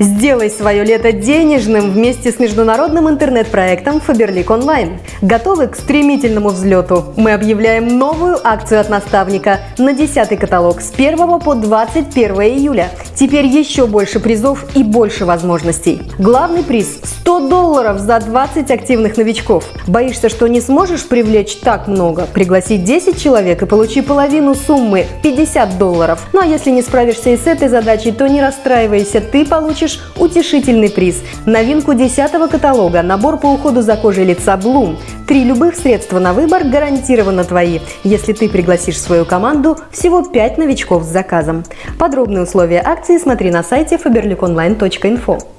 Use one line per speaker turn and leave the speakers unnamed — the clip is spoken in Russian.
Сделай свое лето денежным вместе с международным интернет-проектом Faberlic Online. Готовы к стремительному взлету? Мы объявляем новую акцию от наставника на 10 каталог с 1 по 21 июля. Теперь еще больше призов и больше возможностей. Главный приз – 100 долларов за 20 активных новичков. Боишься, что не сможешь привлечь так много? Пригласи 10 человек и получи половину суммы – 50 долларов. Ну а если не справишься и с этой задачей, то не расстраивайся, ты получишь утешительный приз – новинку 10 каталога, набор по уходу за кожей лица Bloom. Три любых средства на выбор гарантированно твои, если ты пригласишь в свою команду всего 5 новичков с заказом. Подробные условия акции смотри на сайте faberliconline.info.